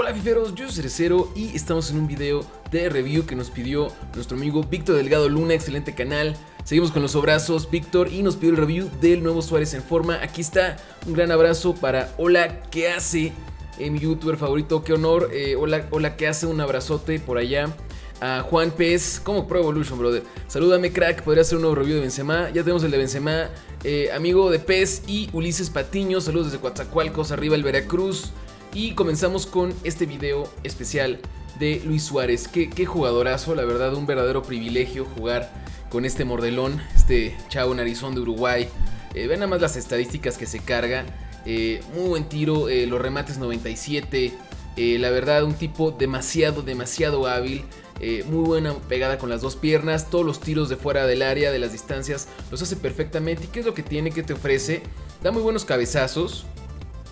Hola fiferos, yo soy Cerecero y estamos en un video de review que nos pidió nuestro amigo Víctor Delgado Luna, excelente canal. Seguimos con los abrazos, Víctor, y nos pidió el review del nuevo Suárez en forma. Aquí está, un gran abrazo para Hola, ¿qué hace? Eh, mi youtuber favorito, qué honor. Eh, hola, hola, ¿qué hace? Un abrazote por allá. A Juan Pez, como Pro Evolution, brother. Salúdame, crack. Podría hacer un nuevo review de Benzema. Ya tenemos el de Benzema. Eh, amigo de Pez y Ulises Patiño. Saludos desde Coatzacoalcos, arriba el Veracruz. Y comenzamos con este video especial de Luis Suárez. Qué, jugadorazo, la verdad, un verdadero privilegio jugar con este mordelón, este chavo narizón de Uruguay. Eh, ven nada más las estadísticas que se carga. Eh, muy buen tiro, eh, los remates 97. la verdad, un tipo demasiado, demasiado hábil. muy buena pegada con las dos piernas. Todos los tiros de fuera del área, de las distancias, los hace perfectamente. ¿Y qué es lo que tiene que te ofrece? Da muy buenos cabezazos.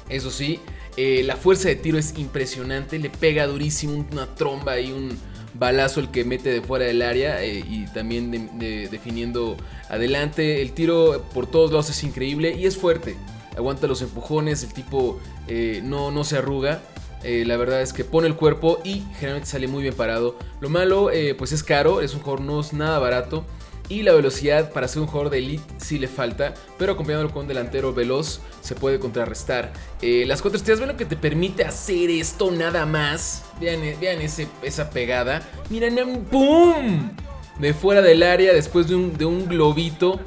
Eso sí, eh, la fuerza de tiro es impresionante, le pega durísimo una tromba y un balazo el que mete de fuera del área eh, y también definiendo adelante. El tiro por todos lados es increíble y es fuerte. Aguanta los empujones, el tipo eh, no, no se arruga. la verdad es que pone el cuerpo y generalmente sale muy bien parado. Lo malo, pues es caro, es un jugador no es nada barato. Y la velocidad para ser un jugador de elite sí le falta, pero acompañándolo con un delantero veloz se puede contrarrestar. Eh, las cuatro estrellas, ven lo que te permite hacer esto nada más. Vean, eh, vean esa pegada. Miren, ¡pum! De fuera del área después de un, de un globito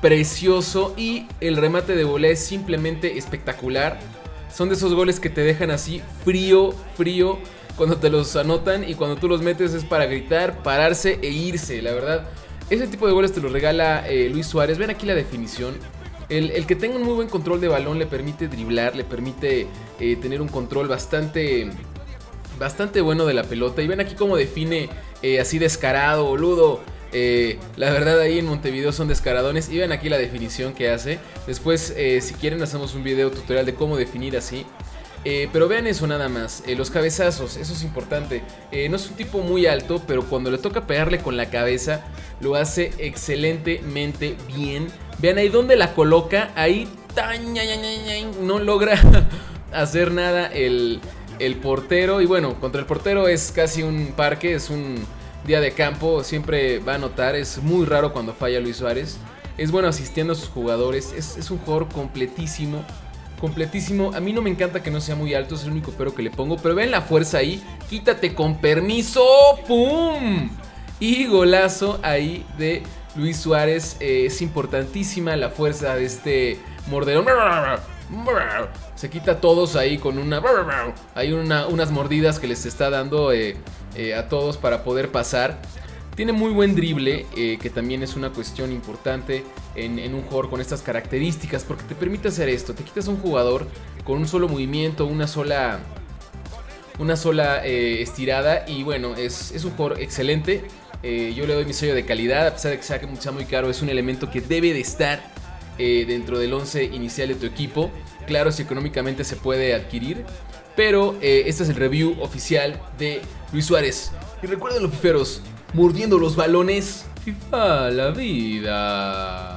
precioso y el remate de volea es simplemente espectacular. Son de esos goles que te dejan así frío, frío cuando te los anotan y cuando tú los metes es para gritar, pararse e irse, la verdad. Ese tipo de goles te lo regala eh, Luis Suárez. Ven aquí la definición. El, que tenga un muy buen control de balón le permite driblar, le permite eh, tener un control bastante, bastante bueno de la pelota. Y ven aquí cómo define eh, así descarado, boludo. la verdad ahí en Montevideo son descaradones y ven aquí la definición que hace. Después si quieren hacemos un video tutorial de cómo definir así. Eh, pero vean eso nada más, eh, los cabezazos, eso es importante. Eh, no es un tipo muy alto, pero cuando le toca pegarle con la cabeza, lo hace excelentemente bien. Vean ahí donde la coloca, ahí no logra hacer nada el, el portero. Y bueno, contra el portero es casi un parque, es un día de campo, siempre va a notar, es muy raro cuando falla Luis Suárez. Es bueno asistiendo a sus jugadores, es, es un jugador completísimo completísimo. A mí no me encanta que no sea muy alto, es el único pero que le pongo. Pero ven la fuerza ahí. Quítate con permiso. ¡Pum! Y golazo ahí de Luis Suárez. Eh, es importantísima la fuerza de este morderón. Se quita a todos ahí con una... Hay unas mordidas que les está dando eh, eh, a todos para poder pasar. Tiene muy buen drible, eh, que también es una cuestión importante en, un jugador con estas características, porque te permite hacer esto. Te quitas un jugador con un solo movimiento, una sola, una sola eh, estirada, y bueno, es, un jugador excelente. Eh, yo le doy mi sello de calidad, a pesar de que sea, muy caro, es un elemento que debe de estar dentro del 11 inicial de tu equipo. Claro, si económicamente se puede adquirir, pero este es el review oficial de Luis Suárez. Y recuerden los piferos, mordiendo los balones. FIFA la vida.